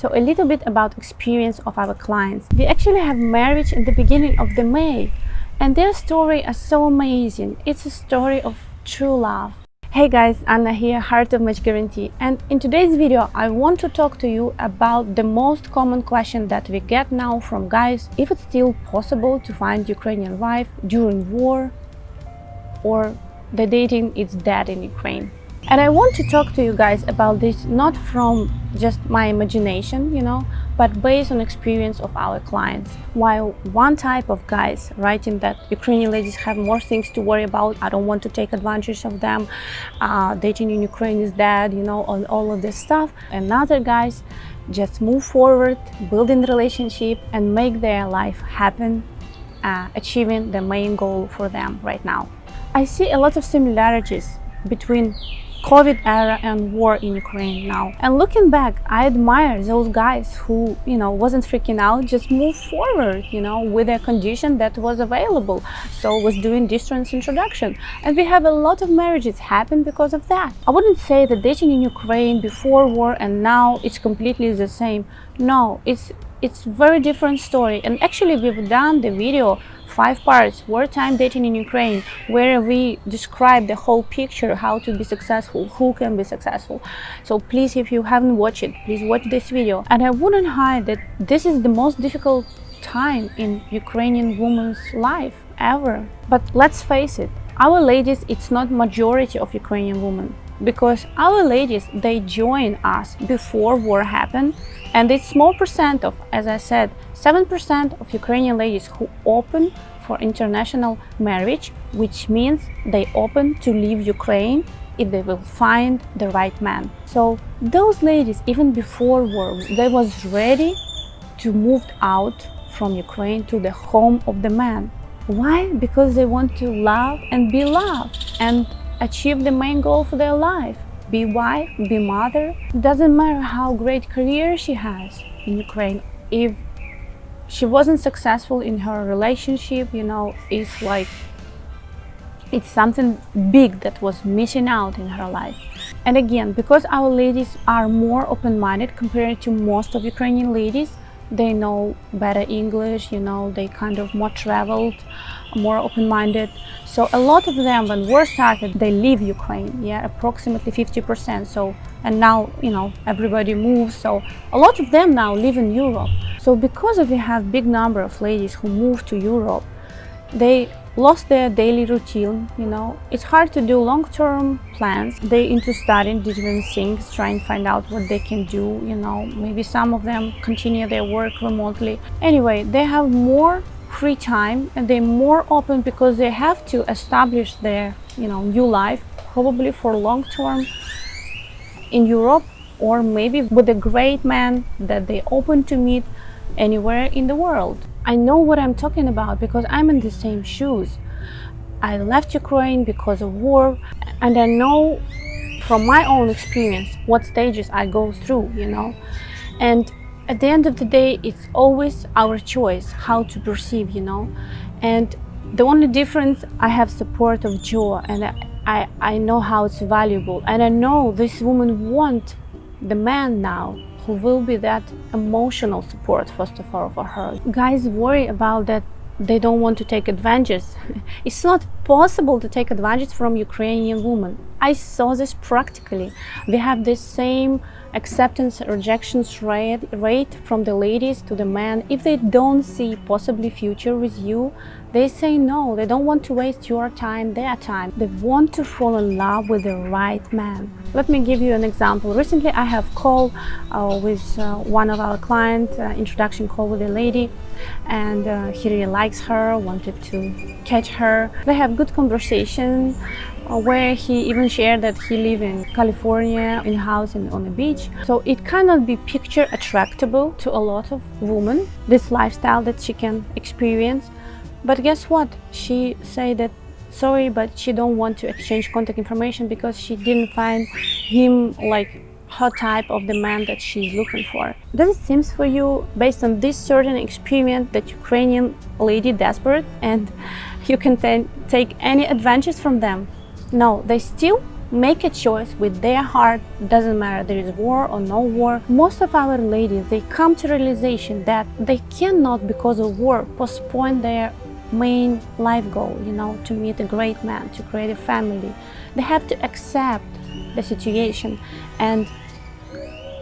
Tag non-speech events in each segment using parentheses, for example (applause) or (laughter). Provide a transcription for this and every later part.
So a little bit about experience of our clients. We actually have marriage in the beginning of the May and their story is so amazing. It's a story of true love. Hey guys, Anna here, Heart of Match Guarantee and in today's video I want to talk to you about the most common question that we get now from guys if it's still possible to find Ukrainian wife during war or the dating is dead in Ukraine. And I want to talk to you guys about this not from just my imagination, you know, but based on experience of our clients. While one type of guys writing that Ukrainian ladies have more things to worry about, I don't want to take advantage of them, uh, dating in Ukraine is dead, you know, on all of this stuff. And other guys just move forward, building relationship and make their life happen, uh, achieving the main goal for them right now. I see a lot of similarities between COVID era and war in Ukraine now. And looking back, I admire those guys who, you know, wasn't freaking out, just moved forward, you know, with a condition that was available. So was doing distance introduction. And we have a lot of marriages happen because of that. I wouldn't say that dating in Ukraine before war and now it's completely the same. No, it's it's very different story. And actually we've done the video five parts wartime dating in Ukraine where we describe the whole picture how to be successful who can be successful. So please if you haven't watched it please watch this video. And I wouldn't hide that this is the most difficult time in Ukrainian woman's life ever. But let's face it our ladies it's not majority of Ukrainian women because our ladies they join us before war happened and it's small percent of as i said 7% of ukrainian ladies who open for international marriage which means they open to leave ukraine if they will find the right man. So those ladies even before war they was ready to move out from ukraine to the home of the man. Why? Because they want to love and be loved. And achieve the main goal for their life. Be wife be mother. Doesn't matter how great career she has in ukraine. If she wasn't successful in her relationship you know it's like it's something big that was missing out in her life. And again because our ladies are more open-minded compared to most of ukrainian ladies they know better english you know they kind of more traveled more open-minded. So a lot of them when war started they leave ukraine yeah approximately 50 percent. So and now you know everybody moves. So a lot of them now live in europe. So because we have big number of ladies who move to europe they lost their daily routine you know. It's hard to do long-term plans. They into studying different things trying to find out what they can do you know. Maybe some of them continue their work remotely. Anyway they have more free time and they're more open because they have to establish their you know new life probably for long term in Europe or maybe with a great man that they open to meet anywhere in the world. I know what I'm talking about because I'm in the same shoes. I left Ukraine because of war and I know from my own experience what stages I go through, you know. And at the end of the day it's always our choice how to perceive you know and the only difference i have support of joe and i i know how it's valuable and i know this woman want the man now who will be that emotional support first of all for her. Guys worry about that they don't want to take advantage. (laughs) It's not possible to take advantage from ukrainian women. I saw this practically. We have the same acceptance rejections rate from the ladies to the men. If they don't see possibly future with you they say no they don't want to waste your time their time they want to fall in love with the right man let me give you an example recently i have called uh, with uh, one of our clients uh, introduction call with a lady and uh, he really likes her wanted to catch her they have good conversation uh, where he even shared that he live in California in a house in, on the beach. So it cannot be picture attractable to a lot of women, this lifestyle that she can experience. But guess what? She said that sorry, but she don't want to exchange contact information because she didn't find him like her type of the man that she's looking for. Does it seem for you, based on this certain experience, that Ukrainian lady desperate and you can take any advantages from them? No, they still make a choice with their heart doesn't matter there is war or no war most of our ladies they come to realization that they cannot because of war postpone their main life goal you know to meet a great man to create a family. They have to accept the situation and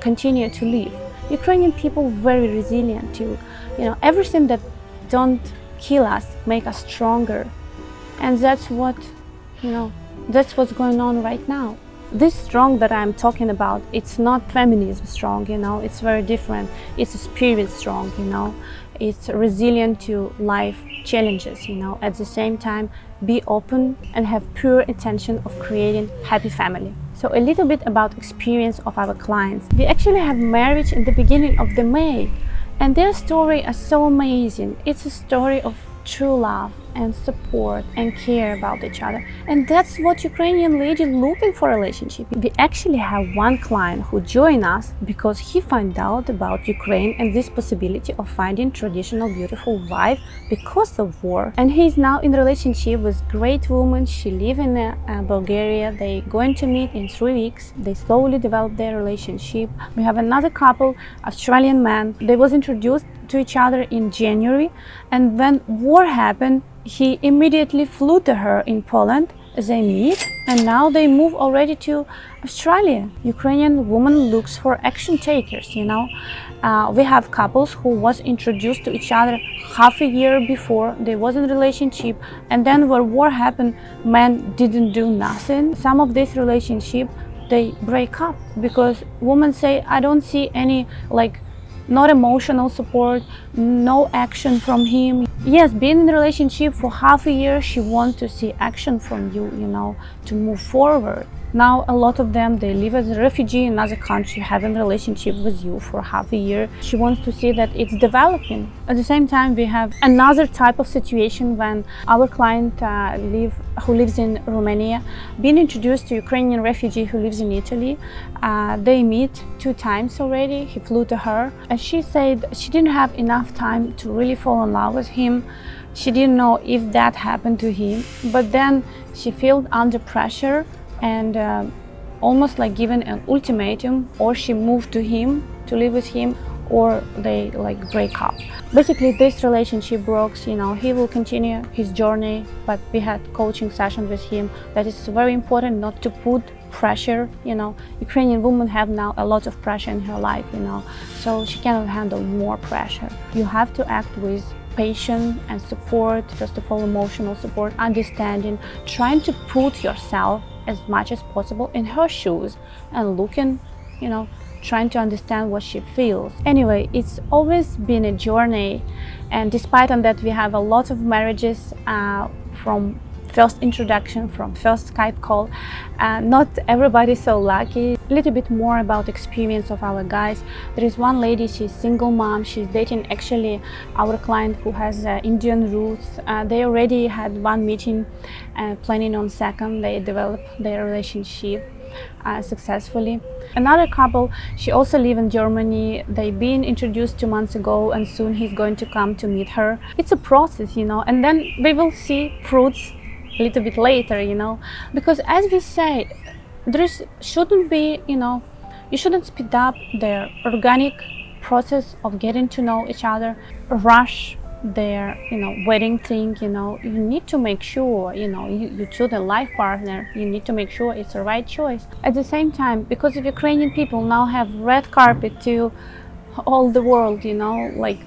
continue to live. Ukrainian people very resilient too you know everything that don't kill us make us stronger. And that's what you know that's what's going on right now. This strong that i'm talking about it's not feminism strong you know it's very different. It's a spirit strong you know it's resilient to life challenges you know. At the same time be open and have pure intention of creating happy family. So a little bit about experience of our clients. We actually have marriage in the beginning of the may and their story is so amazing. It's a story of true love and support and care about each other. And that's what Ukrainian lady looking for relationship. We actually have one client who joined us because he found out about Ukraine and this possibility of finding traditional beautiful wife because of war. And he is now in relationship with great woman. She live in uh, Bulgaria. They going to meet in three weeks. They slowly develop their relationship. We have another couple Australian man. They was introduced to each other in January and when war happened he immediately flew to her in Poland they meet and now they move already to Australia. Ukrainian woman looks for action takers, you know. Uh, we have couples who was introduced to each other half a year before, they was in relationship and then when war happened, men didn't do nothing. Some of this relationship, they break up because women say, I don't see any like not emotional support, no action from him. Yes, being in a relationship for half a year, she wants to see action from you, you know, to move forward. Now a lot of them, they live as a refugee in another country, having relationship with you for half a year. She wants to see that it's developing. At the same time, we have another type of situation when our client uh, live, who lives in Romania, being introduced to Ukrainian refugee who lives in Italy. Uh, they meet two times already. He flew to her and she said she didn't have enough time to really fall in love with him. She didn't know if that happened to him, but then she felt under pressure and uh, almost like given an ultimatum or she moved to him to live with him or they like break up. Basically this relationship broke, you know, he will continue his journey, but we had coaching session with him that is very important not to put pressure, you know. Ukrainian women have now a lot of pressure in her life, you know, so she cannot handle more pressure. You have to act with patience and support, first of all emotional support, understanding, trying to put yourself as much as possible in her shoes and looking, you know, trying to understand what she feels. Anyway, it's always been a journey and despite on that we have a lot of marriages uh, from first introduction from first Skype call. Uh, not everybody so lucky. A little bit more about experience of our guys. There is one lady, she's single mom. She's dating actually our client who has uh, Indian roots. Uh, they already had one meeting uh, planning on second. They developed their relationship uh, successfully. Another couple, she also live in Germany. They've been introduced two months ago and soon he's going to come to meet her. It's a process, you know, and then we will see fruits a little bit later, you know, because as we say, there is, shouldn't be, you know, you shouldn't speed up their organic process of getting to know each other, rush their, you know, wedding thing, you know, you need to make sure, you know, you, you choose a life partner, you need to make sure it's the right choice. At the same time, because of Ukrainian people now have red carpet to all the world, you know, like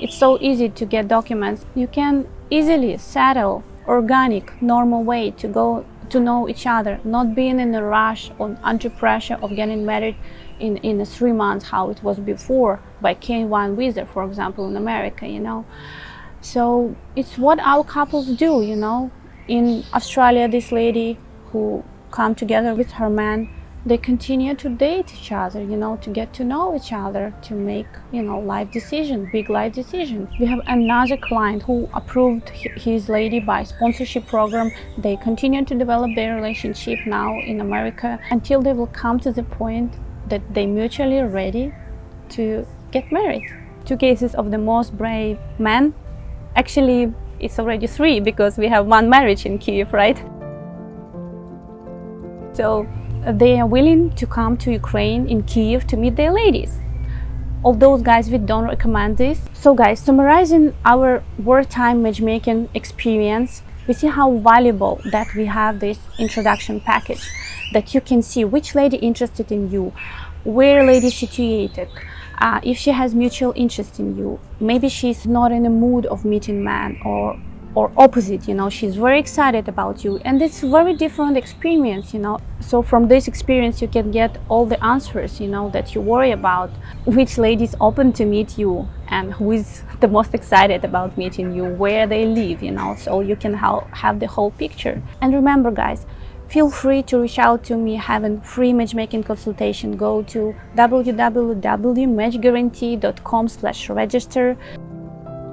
it's so easy to get documents, you can easily settle organic, normal way to go to know each other, not being in a rush or under pressure of getting married in, in three months, how it was before by K1 visa, for example, in America, you know. So it's what our couples do, you know. In Australia, this lady who come together with her man they continue to date each other you know to get to know each other to make you know life decisions big life decisions we have another client who approved his lady by sponsorship program. They continue to develop their relationship now in america until they will come to the point that they mutually ready to get married. Two cases of the most brave men. Actually it's already three because we have one marriage in kiev right? So they are willing to come to Ukraine in Kiev to meet their ladies. All those guys, we don't recommend this. So guys, summarizing our wartime matchmaking experience, we see how valuable that we have this introduction package, that you can see which lady interested in you, where lady situated, uh, if she has mutual interest in you, maybe she's not in a mood of meeting man or or opposite you know she's very excited about you. And it's very different experience you know. So from this experience you can get all the answers you know that you worry about which lady is open to meet you and who is the most excited about meeting you where they live you know. So you can ha have the whole picture. And remember guys feel free to reach out to me having free matchmaking consultation. Go to www.matchguarantee.com slash register.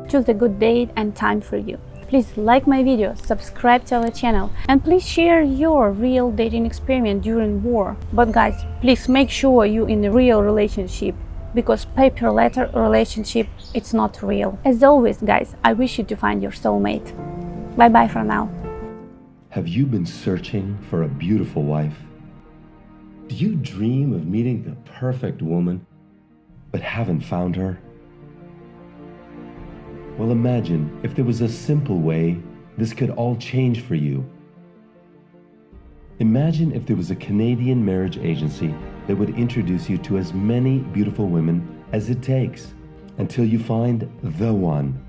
Choose a good date and time for you Please like my video, subscribe to our channel and please share your real dating experience during war. But guys, please make sure you in a real relationship because paper letter relationship it's not real. As always guys, I wish you to find your soulmate. Bye bye for now. Have you been searching for a beautiful wife? Do you dream of meeting the perfect woman but haven't found her? Well, imagine if there was a simple way this could all change for you. Imagine if there was a Canadian marriage agency that would introduce you to as many beautiful women as it takes until you find the one.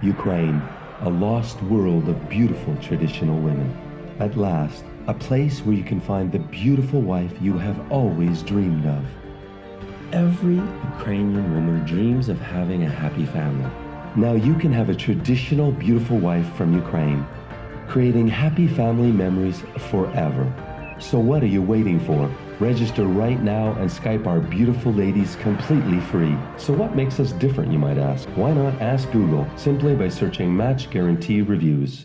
Ukraine, a lost world of beautiful traditional women. At last, a place where you can find the beautiful wife you have always dreamed of. Every Ukrainian woman dreams of having a happy family. Now you can have a traditional beautiful wife from Ukraine, creating happy family memories forever. So what are you waiting for? Register right now and Skype our beautiful ladies completely free. So what makes us different, you might ask? Why not ask Google simply by searching Match Guarantee Reviews?